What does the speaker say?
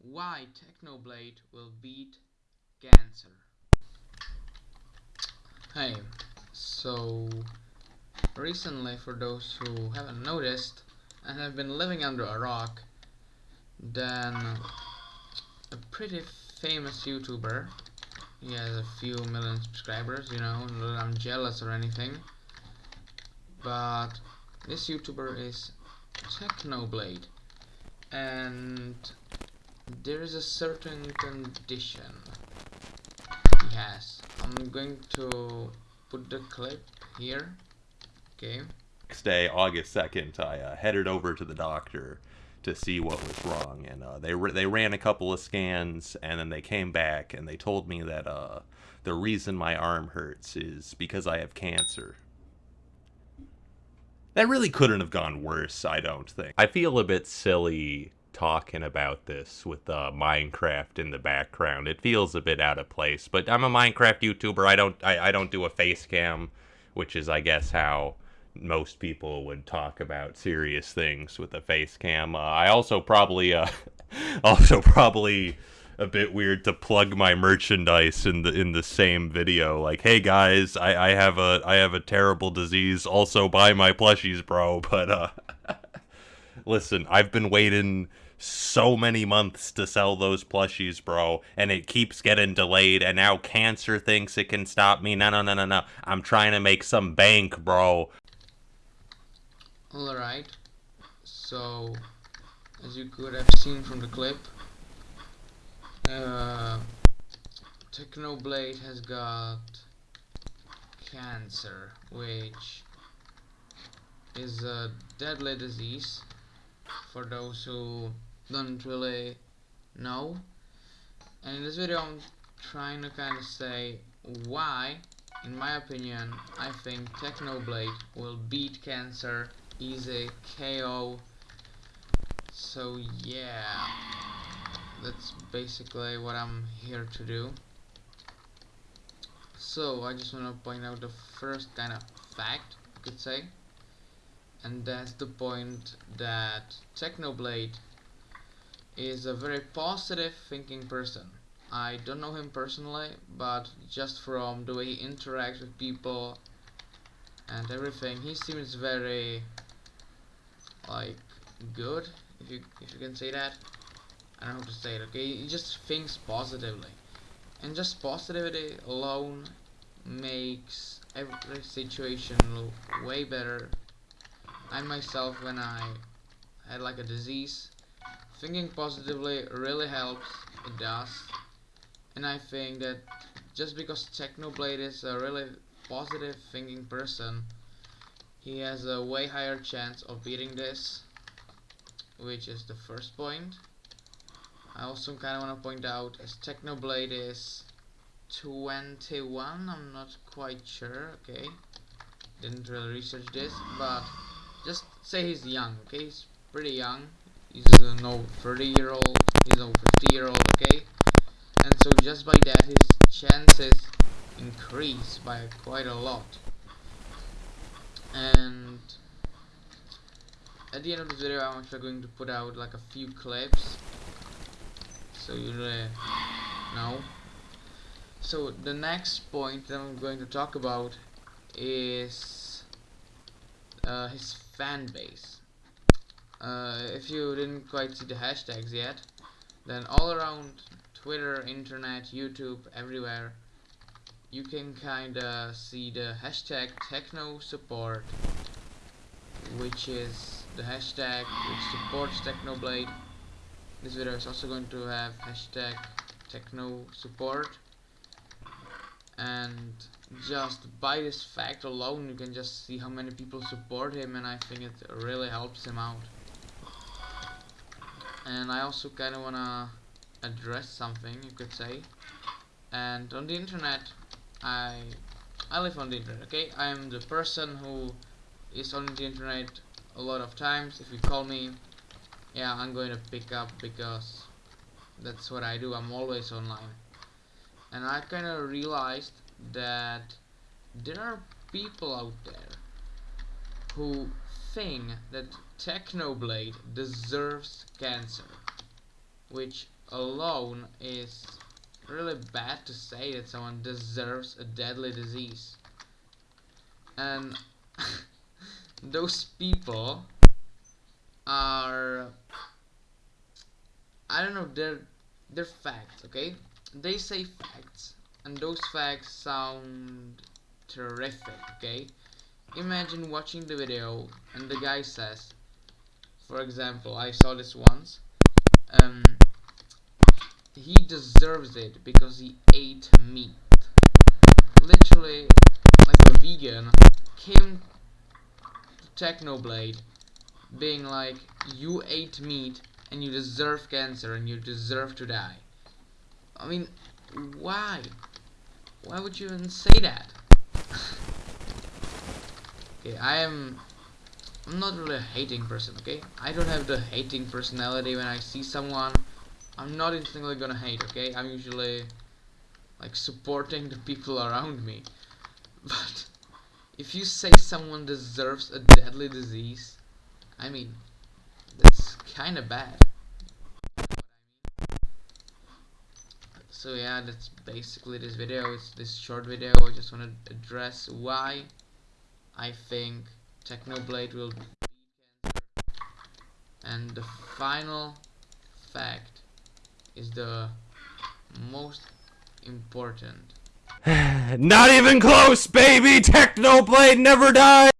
why Technoblade will beat cancer. Hey, so recently for those who haven't noticed and have been living under a rock, then a pretty famous YouTuber, he has a few million subscribers, you know, not I'm jealous or anything, but this YouTuber is Technoblade and there is a certain condition yes. I'm going to put the clip here. Okay. Next day, August 2nd, I uh, headed over to the doctor to see what was wrong, and uh, they they ran a couple of scans, and then they came back and they told me that uh, the reason my arm hurts is because I have cancer. That really couldn't have gone worse, I don't think. I feel a bit silly talking about this with uh, Minecraft in the background. It feels a bit out of place, but I'm a Minecraft YouTuber. I don't I, I don't do a face cam, which is I guess how most people would talk about serious things with a face cam. Uh, I also probably uh, also probably a bit weird to plug my merchandise in the in the same video. Like, hey guys, I, I have a I have a terrible disease. Also buy my plushies, bro. But uh, listen, I've been waiting so many months to sell those plushies, bro, and it keeps getting delayed, and now cancer thinks it can stop me. No, no, no, no, no. I'm trying to make some bank, bro. Alright, so as you could have seen from the clip, uh, Technoblade has got cancer, which is a deadly disease for those who don't really know. And in this video I'm trying to kind of say why, in my opinion, I think Technoblade will beat cancer easy KO. So yeah, that's basically what I'm here to do. So I just want to point out the first kind of fact, you could say and that's the point that Technoblade is a very positive thinking person. I don't know him personally, but just from the way he interacts with people and everything, he seems very like good, if you if you can say that. I don't know how to say it. Okay, he just thinks positively, and just positivity alone makes every situation way better I myself when I had like a disease thinking positively really helps it does and I think that just because Technoblade is a really positive thinking person he has a way higher chance of beating this which is the first point I also kind of want to point out as Technoblade is 21 I'm not quite sure okay didn't really research this but just say he's young, okay? He's pretty young. He's a no 30 year old, he's a 50 year old, okay? And so just by that, his chances increase by quite a lot. And at the end of this video, I'm actually going to put out like a few clips, so you really know. So the next point that I'm going to talk about is uh, his fan base. Uh, if you didn't quite see the hashtags yet, then all around Twitter, internet, YouTube, everywhere, you can kinda see the hashtag techno support, which is the hashtag which supports Technoblade. This video is also going to have hashtag techno support and just by this fact alone you can just see how many people support him and I think it really helps him out and I also kind of wanna address something you could say. And on the internet I I live on the internet okay? I am the person who is on the internet a lot of times. If you call me yeah I'm going to pick up because that's what I do. I'm always online. And I kind of realized that there are people out there who think that Technoblade deserves cancer which alone is really bad to say that someone deserves a deadly disease. And those people are I don't know they're they're facts okay they say facts and those facts sound terrific okay imagine watching the video and the guy says for example I saw this once um he deserves it because he ate meat. Literally like a vegan came to Technoblade being like you ate meat and you deserve cancer and you deserve to die. I mean why? Why would you even say that okay I am I'm not really a hating person okay? I don't have the hating personality when I see someone. I'm not instantly gonna hate okay? I'm usually like supporting the people around me. But if you say someone deserves a deadly disease I mean that's kinda bad. So yeah that's basically this video. It's this short video. I just want to address why I think Technoblade will beat cancer and the final fact is the most important Not even close, baby! Technoblade never dies!